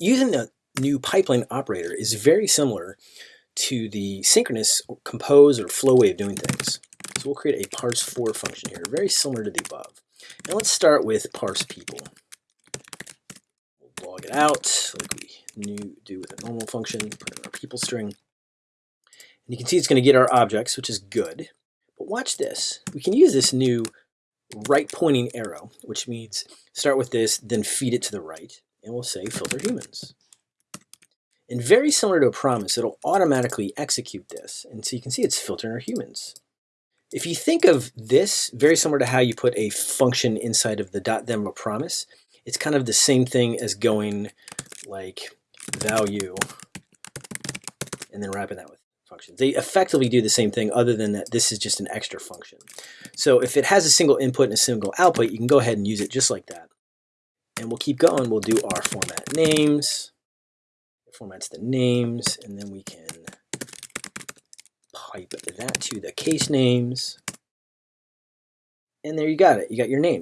using the new pipeline operator is very similar to the synchronous compose or flow way of doing things. So we'll create a parse for function here, very similar to the above. And let's start with parse people. We'll log it out like we new, do with a normal function, put in our people string. And you can see it's going to get our objects, which is good. But watch this. We can use this new right pointing arrow, which means start with this, then feed it to the right, and we'll say filter humans. And very similar to a promise, it'll automatically execute this. And so you can see it's filtering our humans. If you think of this very similar to how you put a function inside of the dot then a promise, it's kind of the same thing as going like value and then wrapping that with functions. They effectively do the same thing other than that this is just an extra function. So if it has a single input and a single output, you can go ahead and use it just like that. And we'll keep going. We'll do our format names. It formats the names, and then we can pipe that to the case names. And there you got it. You got your name.